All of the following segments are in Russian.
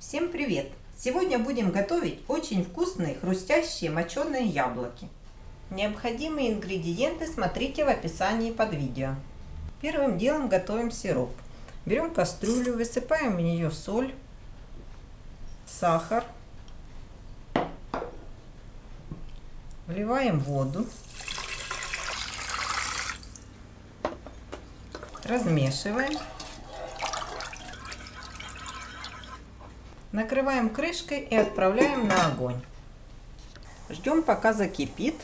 Всем привет! Сегодня будем готовить очень вкусные хрустящие моченые яблоки. Необходимые ингредиенты смотрите в описании под видео. Первым делом готовим сироп. Берем кастрюлю, высыпаем в нее соль, сахар, вливаем воду, размешиваем Накрываем крышкой и отправляем на огонь. Ждем пока закипит.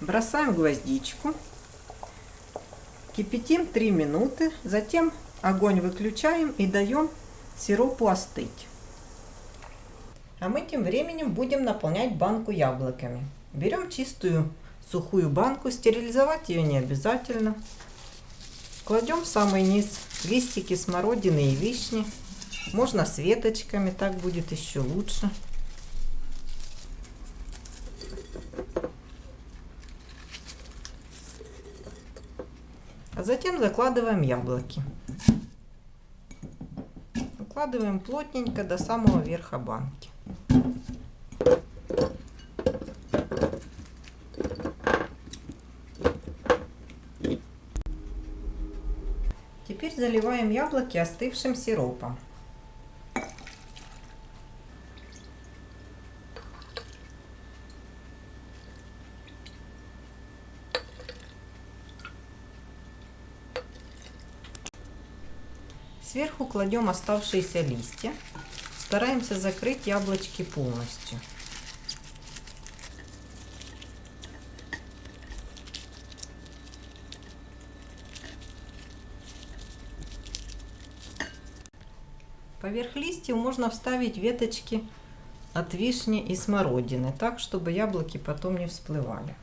Бросаем гвоздичку. Кипятим 3 минуты. Затем огонь выключаем и даем сиропу остыть. А мы тем временем будем наполнять банку яблоками. Берем чистую сухую банку, стерилизовать ее не обязательно. Кладем в самый низ листики смородины и вишни. Можно с веточками, так будет еще лучше. А затем закладываем яблоки. Укладываем плотненько до самого верха банки. Теперь заливаем яблоки остывшим сиропом. Сверху кладем оставшиеся листья. Стараемся закрыть яблочки полностью. Поверх листьев можно вставить веточки от вишни и смородины, так, чтобы яблоки потом не всплывали.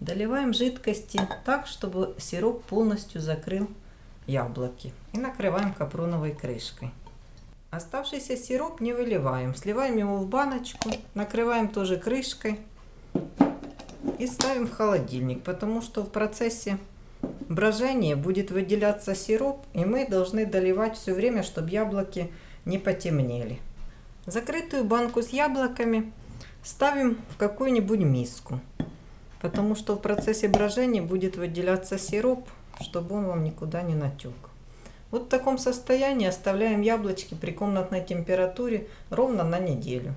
Доливаем жидкости так, чтобы сироп полностью закрыл яблоки. И накрываем капроновой крышкой. Оставшийся сироп не выливаем. Сливаем его в баночку, накрываем тоже крышкой и ставим в холодильник, потому что в процессе брожения будет выделяться сироп, и мы должны доливать все время, чтобы яблоки не потемнели. Закрытую банку с яблоками ставим в какую-нибудь миску потому что в процессе брожения будет выделяться сироп, чтобы он вам никуда не натек. Вот в таком состоянии оставляем яблочки при комнатной температуре ровно на неделю.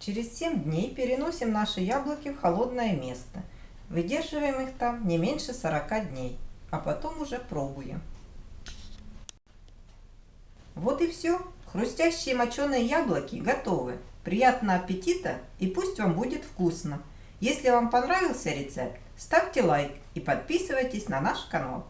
Через 7 дней переносим наши яблоки в холодное место. Выдерживаем их там не меньше 40 дней, а потом уже пробуем. Вот и все. Хрустящие моченые яблоки готовы. Приятного аппетита и пусть вам будет вкусно! Если вам понравился рецепт, ставьте лайк и подписывайтесь на наш канал.